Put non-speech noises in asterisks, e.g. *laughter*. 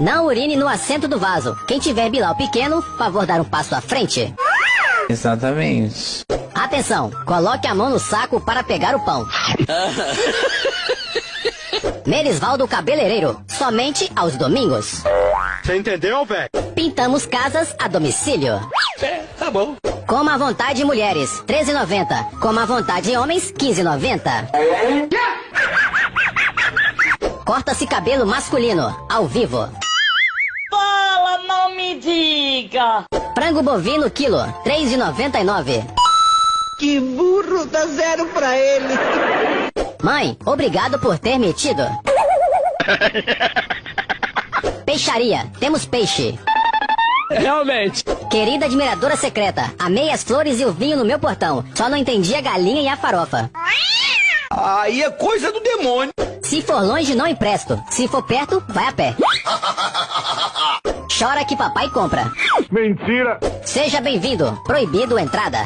Não urine no assento do vaso. Quem tiver bilau pequeno, favor dar um passo à frente. Exatamente. Atenção, coloque a mão no saco para pegar o pão. *laughs* Merisvaldo Cabeleireiro, somente aos domingos. Você entendeu, velho? Pintamos casas a domicílio. É, tá bom. Coma à vontade mulheres, 13,90. Coma à vontade homens, 15,90. Corta-se cabelo masculino, ao vivo. Fala, não me diga! Frango bovino quilo, 3,99. Que burro, dá zero pra ele. Mãe, obrigado por ter metido. Peixaria, temos peixe. Realmente. Querida admiradora secreta, amei as flores e o vinho no meu portão. Só não entendi a galinha e a farofa. Aí é coisa do demônio. Se for longe, não empresto. Se for perto, vai a pé. *laughs* Chora que papai compra. Mentira. Seja bem-vindo. Proibido entrada.